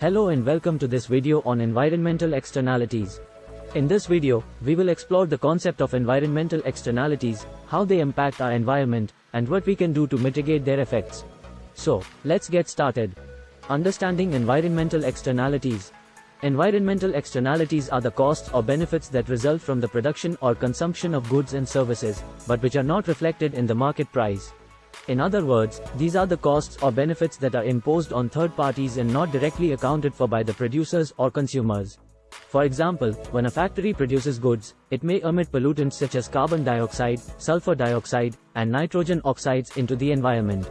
Hello and welcome to this video on environmental externalities. In this video, we will explore the concept of environmental externalities, how they impact our environment, and what we can do to mitigate their effects. So, let's get started. Understanding environmental externalities. Environmental externalities are the costs or benefits that result from the production or consumption of goods and services, but which are not reflected in the market price. In other words, these are the costs or benefits that are imposed on third parties and not directly accounted for by the producers or consumers. For example, when a factory produces goods, it may emit pollutants such as carbon dioxide, sulfur dioxide, and nitrogen oxides into the environment.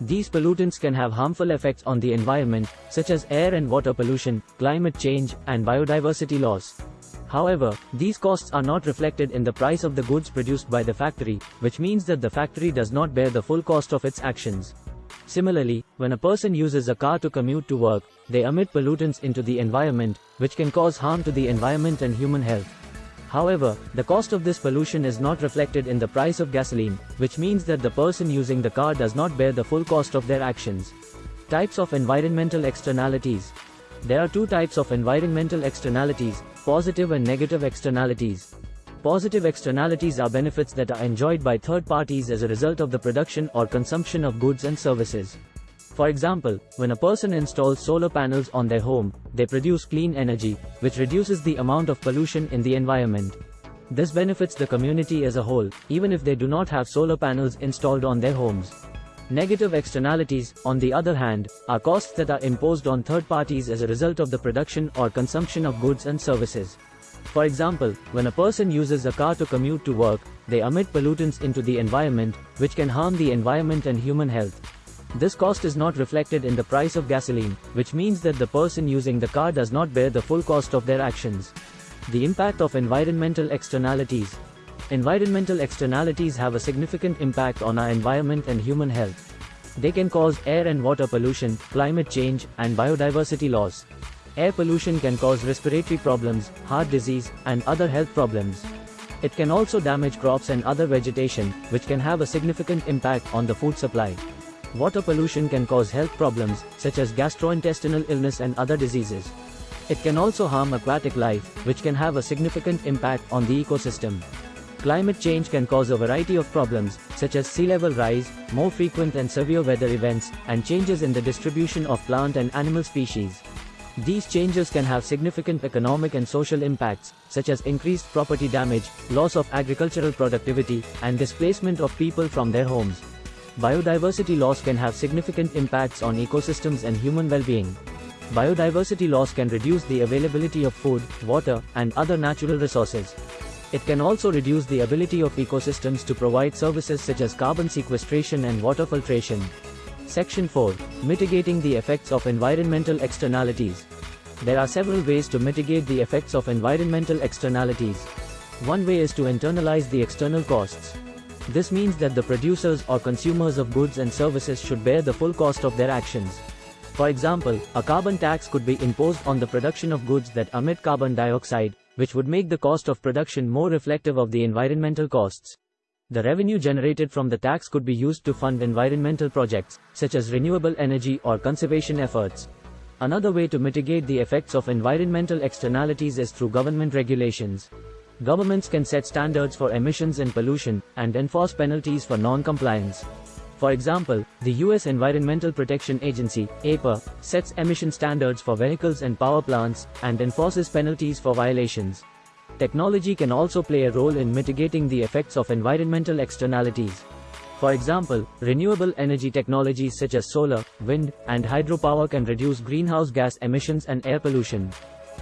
These pollutants can have harmful effects on the environment, such as air and water pollution, climate change, and biodiversity loss. However, these costs are not reflected in the price of the goods produced by the factory, which means that the factory does not bear the full cost of its actions. Similarly, when a person uses a car to commute to work, they emit pollutants into the environment, which can cause harm to the environment and human health. However, the cost of this pollution is not reflected in the price of gasoline, which means that the person using the car does not bear the full cost of their actions. Types of environmental externalities. There are two types of environmental externalities, positive and negative externalities. Positive externalities are benefits that are enjoyed by third parties as a result of the production or consumption of goods and services. For example, when a person installs solar panels on their home, they produce clean energy, which reduces the amount of pollution in the environment. This benefits the community as a whole, even if they do not have solar panels installed on their homes. Negative externalities, on the other hand, are costs that are imposed on third parties as a result of the production or consumption of goods and services. For example, when a person uses a car to commute to work, they emit pollutants into the environment, which can harm the environment and human health. This cost is not reflected in the price of gasoline, which means that the person using the car does not bear the full cost of their actions. The impact of environmental externalities. Environmental externalities have a significant impact on our environment and human health. They can cause air and water pollution, climate change, and biodiversity loss. Air pollution can cause respiratory problems, heart disease, and other health problems. It can also damage crops and other vegetation, which can have a significant impact on the food supply. Water pollution can cause health problems, such as gastrointestinal illness and other diseases. It can also harm aquatic life, which can have a significant impact on the ecosystem. Climate change can cause a variety of problems, such as sea level rise, more frequent and severe weather events, and changes in the distribution of plant and animal species. These changes can have significant economic and social impacts, such as increased property damage, loss of agricultural productivity, and displacement of people from their homes. Biodiversity loss can have significant impacts on ecosystems and human well-being. Biodiversity loss can reduce the availability of food, water, and other natural resources. It can also reduce the ability of ecosystems to provide services such as carbon sequestration and water filtration. Section 4. Mitigating the effects of environmental externalities. There are several ways to mitigate the effects of environmental externalities. One way is to internalize the external costs. This means that the producers or consumers of goods and services should bear the full cost of their actions. For example, a carbon tax could be imposed on the production of goods that emit carbon dioxide, which would make the cost of production more reflective of the environmental costs. The revenue generated from the tax could be used to fund environmental projects, such as renewable energy or conservation efforts. Another way to mitigate the effects of environmental externalities is through government regulations. Governments can set standards for emissions and pollution, and enforce penalties for non-compliance. For example, the US Environmental Protection Agency, EPA, sets emission standards for vehicles and power plants, and enforces penalties for violations. Technology can also play a role in mitigating the effects of environmental externalities. For example, renewable energy technologies such as solar, wind, and hydropower can reduce greenhouse gas emissions and air pollution.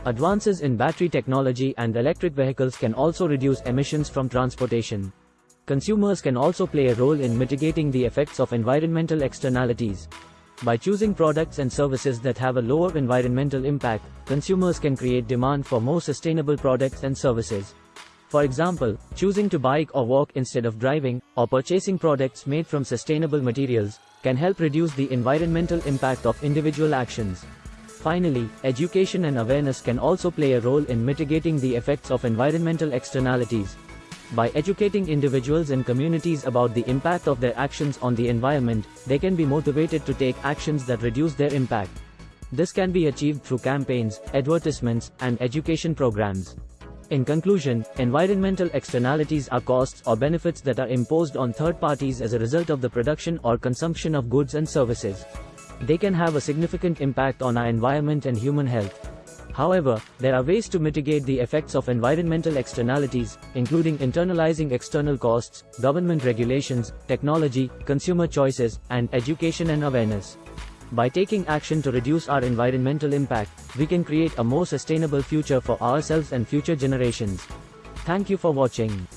Advances in battery technology and electric vehicles can also reduce emissions from transportation. Consumers can also play a role in mitigating the effects of environmental externalities. By choosing products and services that have a lower environmental impact, consumers can create demand for more sustainable products and services. For example, choosing to bike or walk instead of driving, or purchasing products made from sustainable materials, can help reduce the environmental impact of individual actions. Finally, education and awareness can also play a role in mitigating the effects of environmental externalities. By educating individuals and communities about the impact of their actions on the environment, they can be motivated to take actions that reduce their impact. This can be achieved through campaigns, advertisements, and education programs. In conclusion, environmental externalities are costs or benefits that are imposed on third parties as a result of the production or consumption of goods and services. They can have a significant impact on our environment and human health. However, there are ways to mitigate the effects of environmental externalities, including internalizing external costs, government regulations, technology, consumer choices, and education and awareness. By taking action to reduce our environmental impact, we can create a more sustainable future for ourselves and future generations. Thank you for watching.